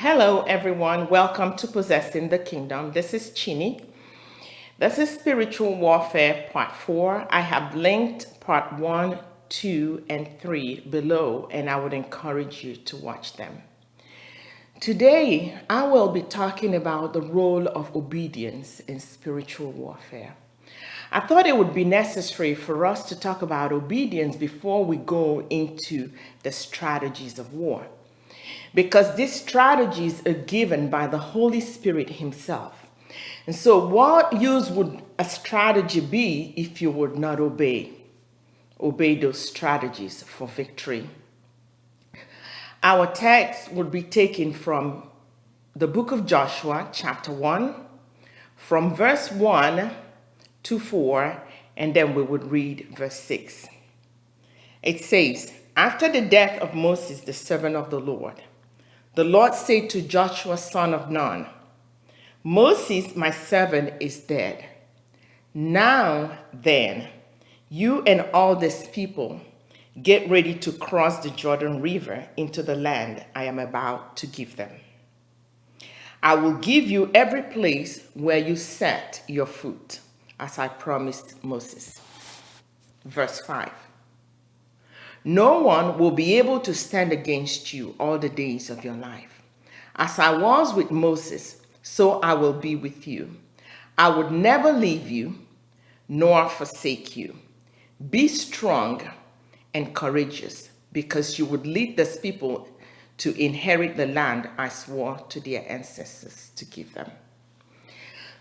Hello, everyone. Welcome to Possessing the Kingdom. This is Chini. This is Spiritual Warfare Part 4. I have linked Part 1, 2, and 3 below, and I would encourage you to watch them. Today, I will be talking about the role of obedience in spiritual warfare. I thought it would be necessary for us to talk about obedience before we go into the strategies of war because these strategies are given by the Holy Spirit himself. And so what use would a strategy be if you would not obey? Obey those strategies for victory. Our text would be taken from the book of Joshua, chapter 1, from verse 1 to 4, and then we would read verse 6. It says, After the death of Moses, the servant of the Lord, the Lord said to Joshua, son of Nun, Moses, my servant, is dead. Now then, you and all this people get ready to cross the Jordan River into the land I am about to give them. I will give you every place where you set your foot, as I promised Moses. Verse 5. No one will be able to stand against you all the days of your life. As I was with Moses, so I will be with you. I would never leave you nor forsake you. Be strong and courageous because you would lead this people to inherit the land I swore to their ancestors to give them.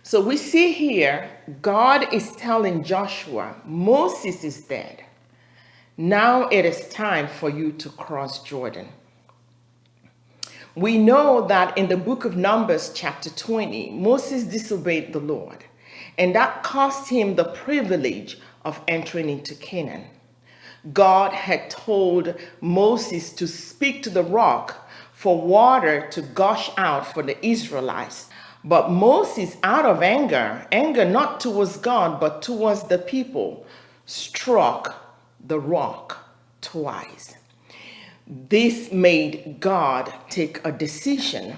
So we see here, God is telling Joshua, Moses is dead. Now it is time for you to cross Jordan. We know that in the book of Numbers, chapter 20, Moses disobeyed the Lord, and that cost him the privilege of entering into Canaan. God had told Moses to speak to the rock for water to gush out for the Israelites. But Moses, out of anger, anger not towards God, but towards the people, struck the rock twice. This made God take a decision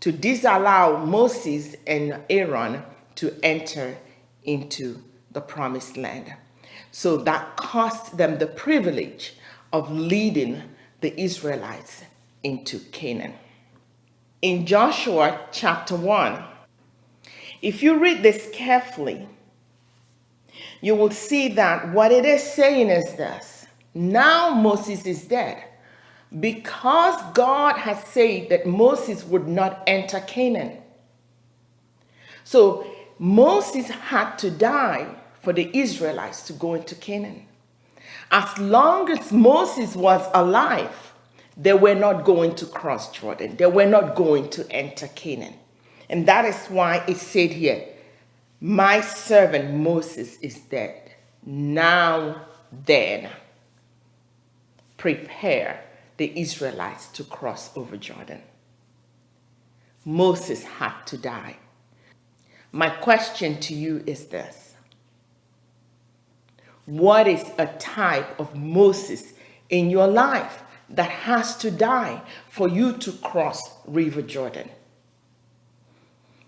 to disallow Moses and Aaron to enter into the promised land. So that cost them the privilege of leading the Israelites into Canaan. In Joshua chapter 1, if you read this carefully, you will see that what it is saying is this. Now Moses is dead. Because God has said that Moses would not enter Canaan. So Moses had to die for the Israelites to go into Canaan. As long as Moses was alive, they were not going to cross Jordan. They were not going to enter Canaan. And that is why it said here, my servant Moses is dead. Now then, prepare the Israelites to cross over Jordan. Moses had to die. My question to you is this. What is a type of Moses in your life that has to die for you to cross River Jordan?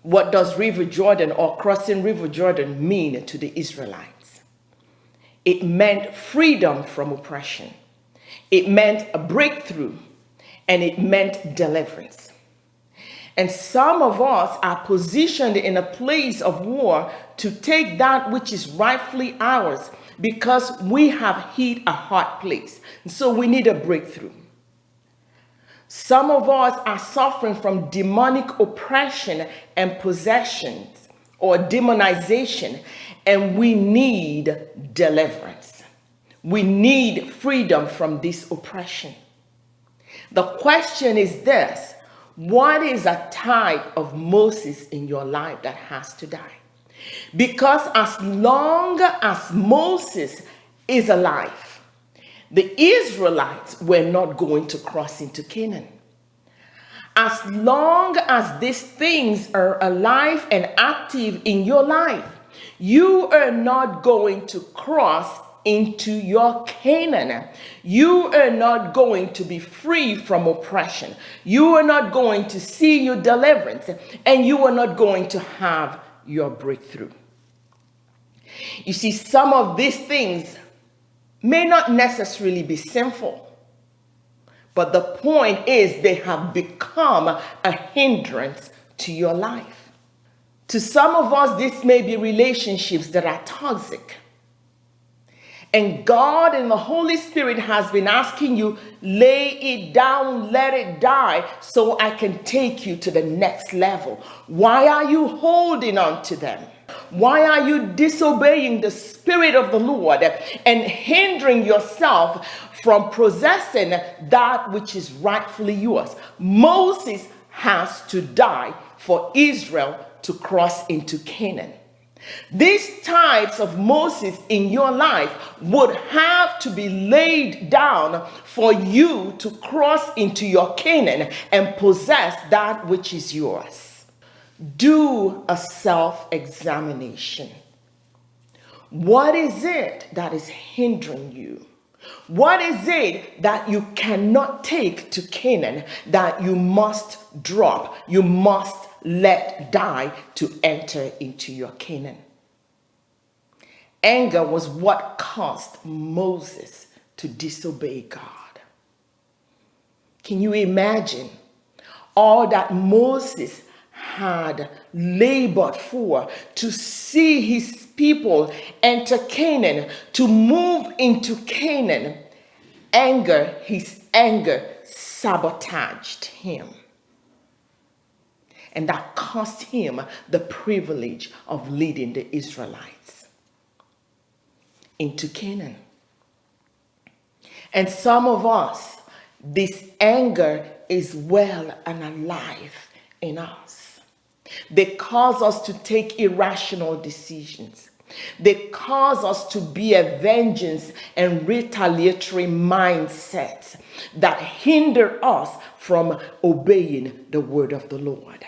What does River Jordan or crossing River Jordan mean to the Israelites? It meant freedom from oppression. It meant a breakthrough and it meant deliverance. And some of us are positioned in a place of war to take that which is rightfully ours because we have hit a hard place. So we need a breakthrough. Some of us are suffering from demonic oppression and possessions or demonization, and we need deliverance. We need freedom from this oppression. The question is this what is a type of Moses in your life that has to die? Because as long as Moses is alive, the Israelites were not going to cross into Canaan. As long as these things are alive and active in your life, you are not going to cross into your Canaan. You are not going to be free from oppression. You are not going to see your deliverance, and you are not going to have your breakthrough. You see, some of these things may not necessarily be sinful, but the point is they have become a hindrance to your life. To some of us, this may be relationships that are toxic. And God and the Holy Spirit has been asking you, lay it down, let it die, so I can take you to the next level. Why are you holding on to them? Why are you disobeying the Spirit of the Lord and hindering yourself from possessing that which is rightfully yours? Moses has to die for Israel to cross into Canaan. These types of Moses in your life would have to be laid down for you to cross into your Canaan and possess that which is yours do a self examination. What is it that is hindering you? What is it that you cannot take to Canaan that you must drop, you must let die to enter into your Canaan? Anger was what caused Moses to disobey God. Can you imagine all that Moses had labored for to see his people enter Canaan, to move into Canaan, anger, his anger sabotaged him. And that cost him the privilege of leading the Israelites into Canaan. And some of us, this anger is well and alive in us. They cause us to take irrational decisions. They cause us to be a vengeance and retaliatory mindset that hinder us from obeying the word of the Lord.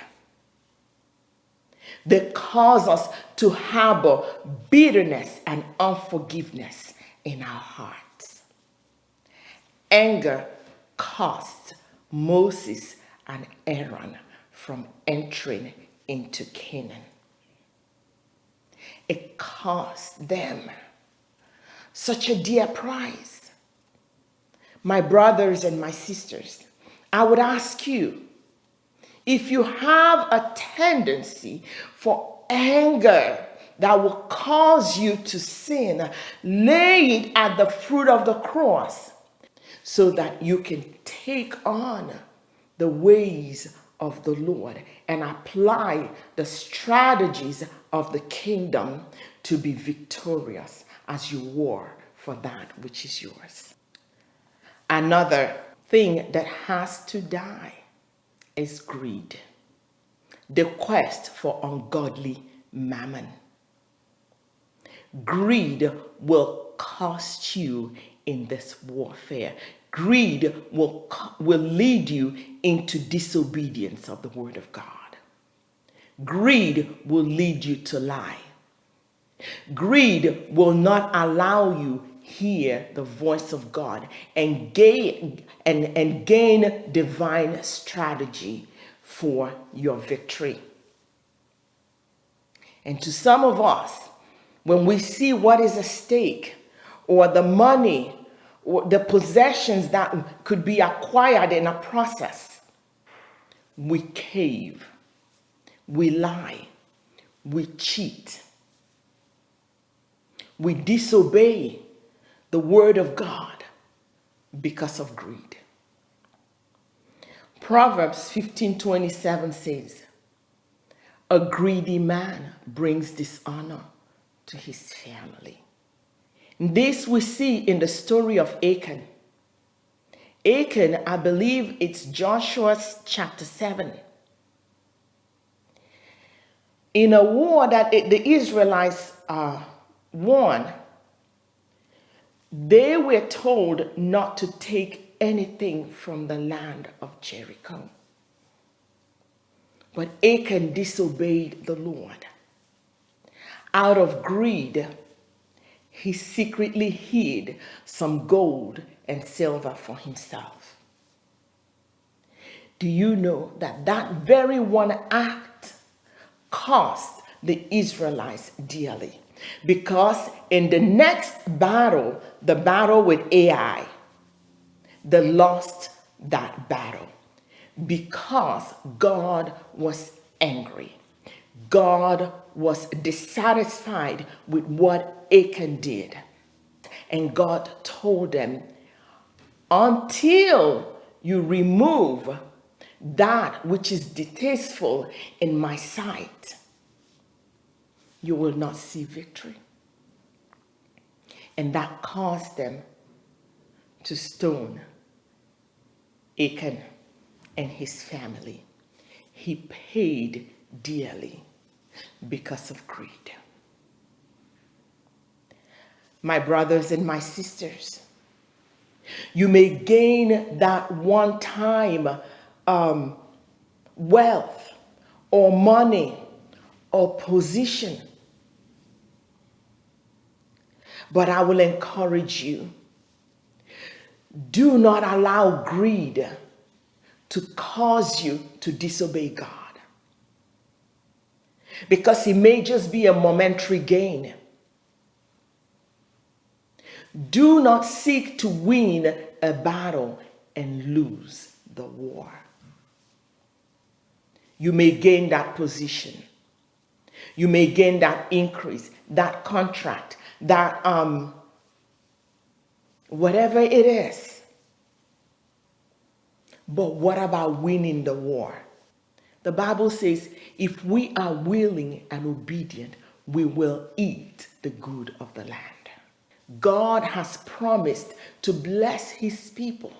They cause us to harbor bitterness and unforgiveness in our hearts. Anger cost Moses and Aaron from entering into Canaan. It cost them such a dear price. My brothers and my sisters, I would ask you if you have a tendency for anger that will cause you to sin, lay it at the fruit of the cross so that you can take on the ways of the Lord and apply the strategies of the kingdom to be victorious as you war for that which is yours. Another thing that has to die is greed, the quest for ungodly mammon. Greed will cost you in this warfare. Greed will, will lead you into disobedience of the word of God. Greed will lead you to lie. Greed will not allow you hear the voice of God and gain and, and gain divine strategy for your victory. And to some of us, when we see what is at stake or the money the possessions that could be acquired in a process, we cave, we lie, we cheat, we disobey the word of God because of greed. Proverbs 15:27 says, "A greedy man brings dishonor to his family." This we see in the story of Achan. Achan, I believe it's Joshua's chapter 7. In a war that the Israelites uh, won, they were told not to take anything from the land of Jericho. But Achan disobeyed the Lord. Out of greed, he secretly hid some gold and silver for himself. Do you know that that very one act cost the Israelites dearly? Because in the next battle, the battle with Ai, they lost that battle because God was angry. God was dissatisfied with what Achan did. And God told them, until you remove that which is distasteful in my sight, you will not see victory. And that caused them to stone Achan and his family. He paid dearly because of greed. My brothers and my sisters, you may gain that one time um, wealth or money or position. But I will encourage you do not allow greed to cause you to disobey God because it may just be a momentary gain. Do not seek to win a battle and lose the war. You may gain that position. You may gain that increase, that contract, that um, whatever it is. But what about winning the war? The Bible says, if we are willing and obedient, we will eat the good of the land. God has promised to bless his people.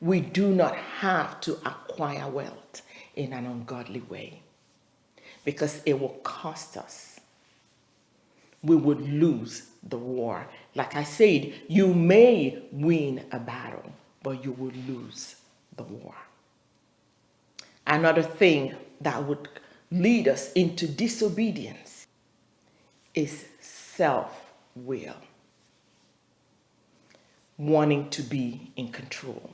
We do not have to acquire wealth in an ungodly way because it will cost us. We would lose the war. Like I said, you may win a battle, but you will lose the war. Another thing that would lead us into disobedience is self-will, wanting to be in control.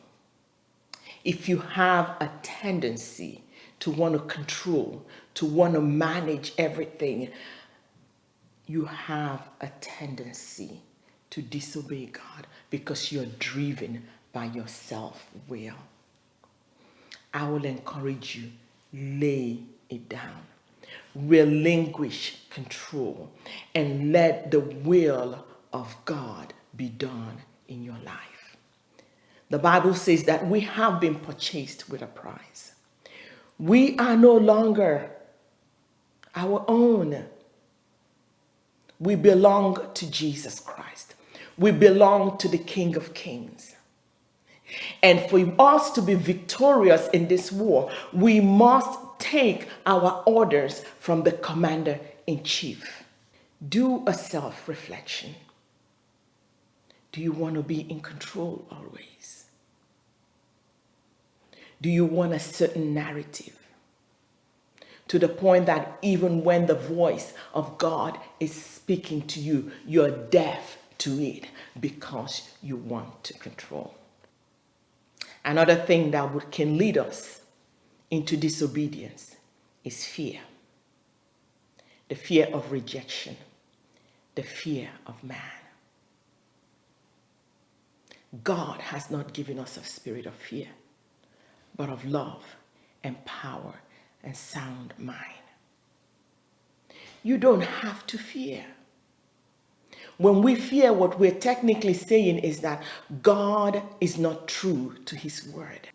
If you have a tendency to want to control, to want to manage everything, you have a tendency to disobey God because you're driven by your self-will. I will encourage you, lay it down. Relinquish control and let the will of God be done in your life. The Bible says that we have been purchased with a price. We are no longer our own. We belong to Jesus Christ. We belong to the King of Kings. And for us to be victorious in this war, we must take our orders from the commander in chief. Do a self reflection. Do you want to be in control always? Do you want a certain narrative? To the point that even when the voice of God is speaking to you, you're deaf to it because you want to control. Another thing that would, can lead us into disobedience is fear. The fear of rejection, the fear of man. God has not given us a spirit of fear, but of love and power and sound mind. You don't have to fear. When we fear, what we're technically saying is that God is not true to his word.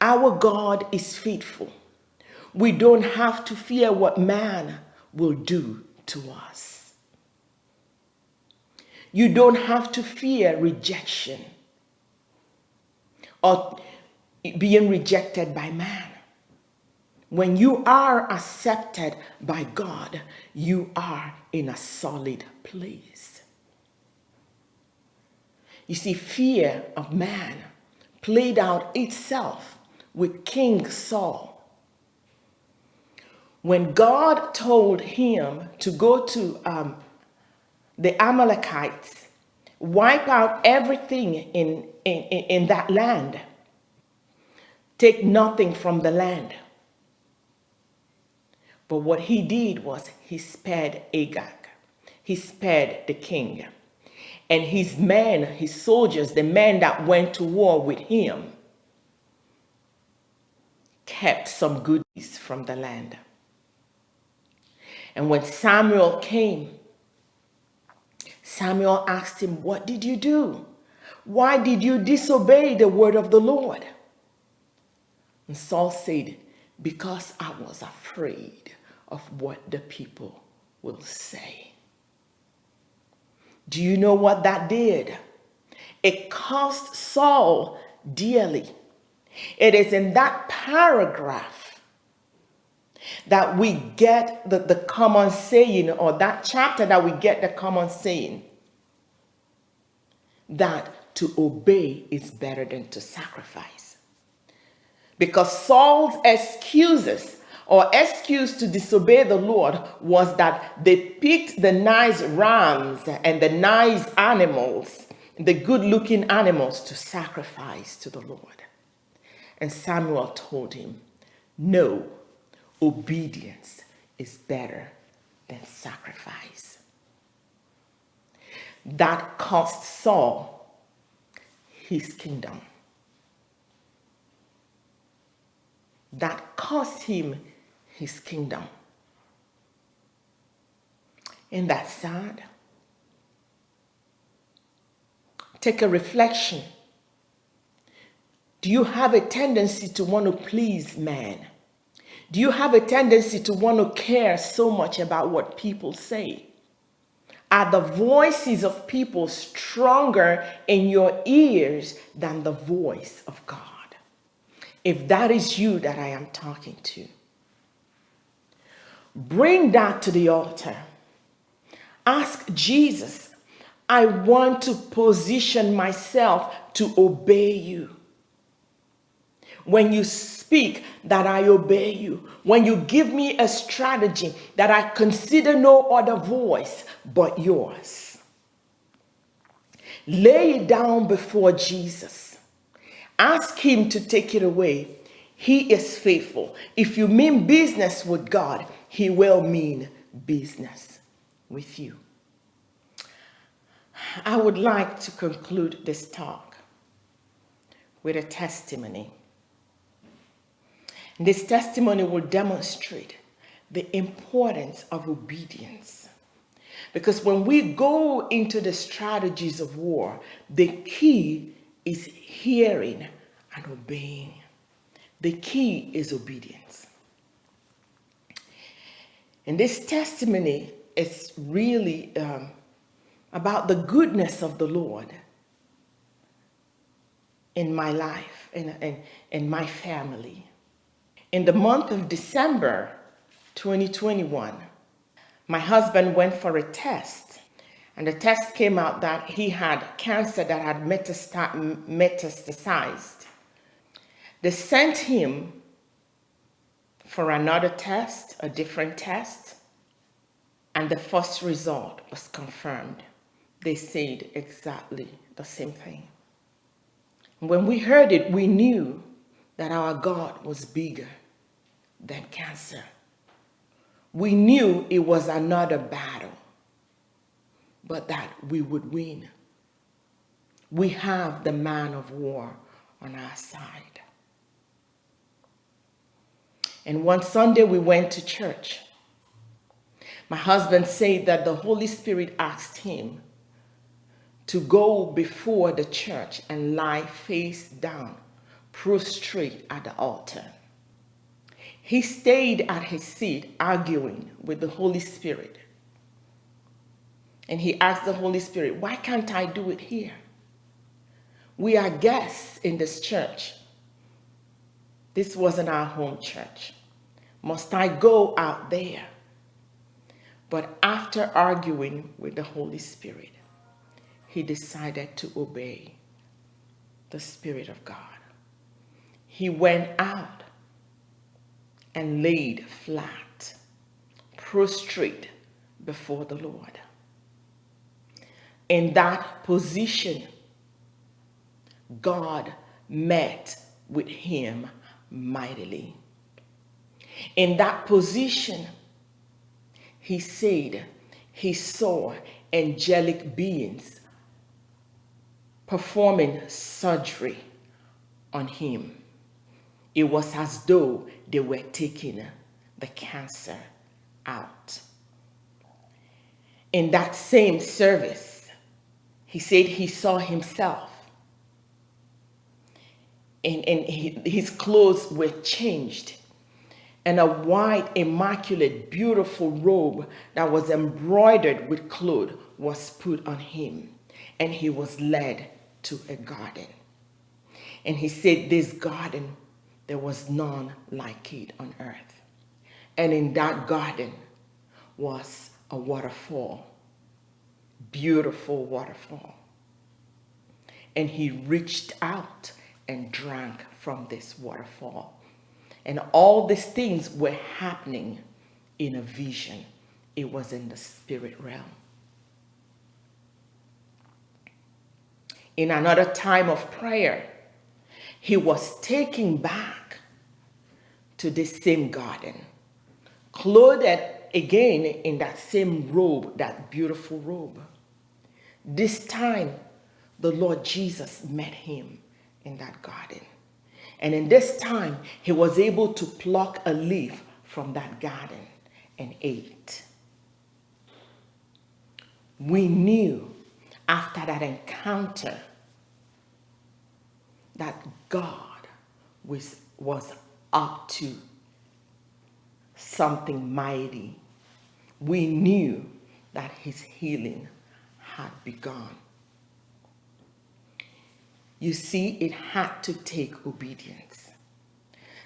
Our God is faithful. We don't have to fear what man will do to us. You don't have to fear rejection or being rejected by man. When you are accepted by God, you are in a solid place. You see, fear of man played out itself with King Saul. When God told him to go to um, the Amalekites, wipe out everything in, in, in that land, take nothing from the land. But what he did was he spared Agag. He spared the king. And his men, his soldiers, the men that went to war with him, kept some goodies from the land. And when Samuel came, Samuel asked him, What did you do? Why did you disobey the word of the Lord? And Saul said, Because I was afraid of what the people will say. Do you know what that did? It cost Saul dearly. It is in that paragraph that we get the, the common saying, or that chapter that we get the common saying, that to obey is better than to sacrifice. Because Saul's excuses or excuse to disobey the Lord was that they picked the nice rams and the nice animals, the good looking animals to sacrifice to the Lord. And Samuel told him, no, obedience is better than sacrifice. That cost Saul his kingdom. That cost him his kingdom. Isn't that sad? Take a reflection. Do you have a tendency to want to please man? Do you have a tendency to want to care so much about what people say? Are the voices of people stronger in your ears than the voice of God? If that is you that I am talking to, Bring that to the altar. Ask Jesus, I want to position myself to obey you. When you speak, that I obey you. When you give me a strategy, that I consider no other voice but yours. Lay it down before Jesus. Ask him to take it away. He is faithful. If you mean business with God, he will mean business with you. I would like to conclude this talk with a testimony. This testimony will demonstrate the importance of obedience. Because when we go into the strategies of war, the key is hearing and obeying. The key is obedience. And this testimony is really um, about the goodness of the Lord in my life and in, in my family. In the month of December 2021, my husband went for a test and the test came out that he had cancer that had metastasized. They sent him for another test, a different test, and the first result was confirmed. They said exactly the same thing. When we heard it, we knew that our God was bigger than cancer. We knew it was another battle, but that we would win. We have the man of war on our side. And one Sunday we went to church. My husband said that the Holy Spirit asked him to go before the church and lie face down, prostrate at the altar. He stayed at his seat arguing with the Holy Spirit. And he asked the Holy Spirit, why can't I do it here? We are guests in this church. This wasn't our home church. Must I go out there? But after arguing with the Holy Spirit, he decided to obey the Spirit of God. He went out and laid flat, prostrate before the Lord. In that position, God met with him mightily. In that position, he said he saw angelic beings performing surgery on him. It was as though they were taking the cancer out. In that same service, he said he saw himself and, and his clothes were changed and a white, immaculate, beautiful robe that was embroidered with cloth was put on him, and he was led to a garden. And he said, This garden, there was none like it on earth. And in that garden was a waterfall, beautiful waterfall. And he reached out and drank from this waterfall. And all these things were happening in a vision. It was in the spirit realm. In another time of prayer, he was taken back to the same garden, clothed again in that same robe, that beautiful robe. This time, the Lord Jesus met him in that garden. And in this time, he was able to pluck a leaf from that garden and ate. We knew after that encounter that God was, was up to something mighty. We knew that his healing had begun. You see, it had to take obedience.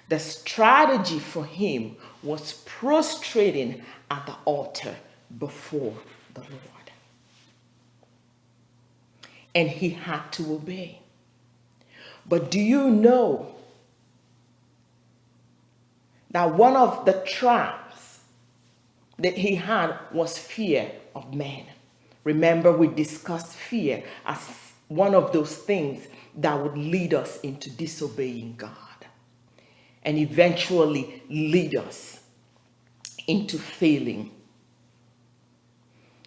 The strategy for him was prostrating at the altar before the Lord. And he had to obey. But do you know that one of the traps that he had was fear of man? Remember, we discussed fear as one of those things that would lead us into disobeying God and eventually lead us into failing.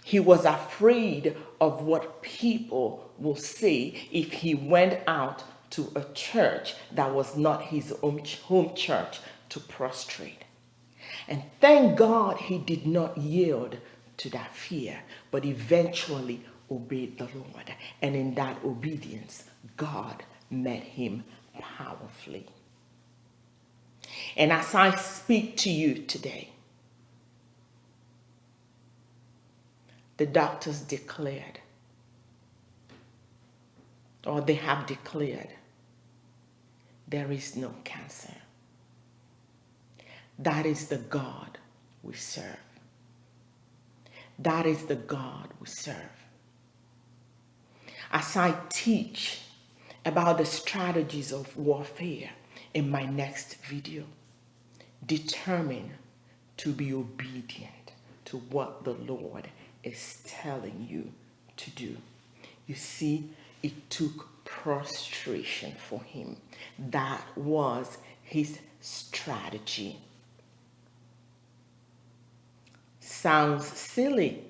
He was afraid of what people will say if he went out to a church that was not his home church to prostrate. And thank God he did not yield to that fear, but eventually obeyed the Lord. And in that obedience, God met him powerfully. And as I speak to you today, the doctors declared, or they have declared, there is no cancer. That is the God we serve. That is the God we serve. As I teach about the strategies of warfare in my next video. Determine to be obedient to what the Lord is telling you to do. You see, it took prostration for him. That was his strategy. Sounds silly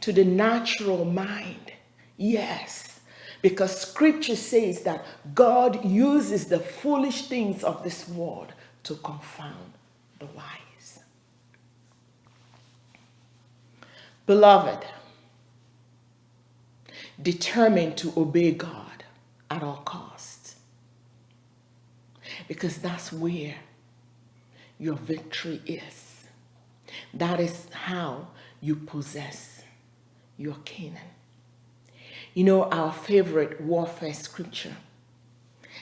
to the natural mind. Yes, because scripture says that God uses the foolish things of this world to confound the wise. Beloved, determined to obey God at all costs. Because that's where your victory is. That is how you possess your Canaan. You know, our favorite warfare scripture.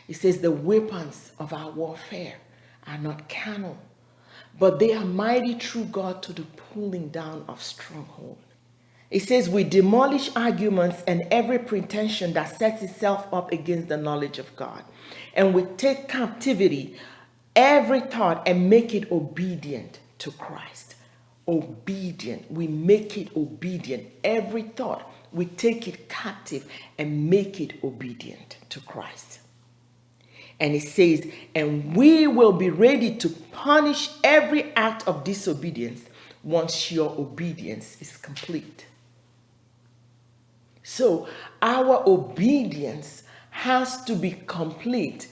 It says the weapons of our warfare are not carnal, but they are mighty through God to the pulling down of stronghold. It says we demolish arguments and every pretension that sets itself up against the knowledge of God. And we take captivity every thought and make it obedient to Christ. obedient. We make it obedient. Every thought, we take it captive and make it obedient to Christ. And it says, and we will be ready to punish every act of disobedience once your obedience is complete. So our obedience has to be complete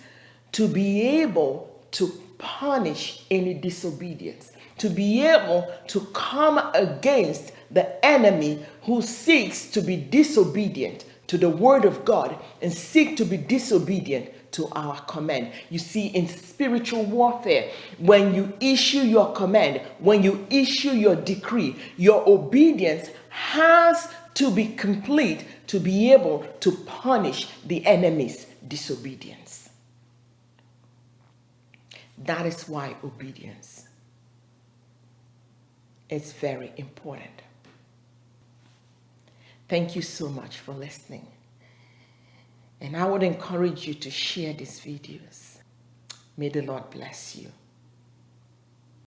to be able to punish any disobedience, to be able to come against the enemy who seeks to be disobedient to the word of God and seek to be disobedient to our command. You see, in spiritual warfare, when you issue your command, when you issue your decree, your obedience has to be complete to be able to punish the enemy's disobedience. That is why obedience is very important. Thank you so much for listening. And I would encourage you to share these videos. May the Lord bless you.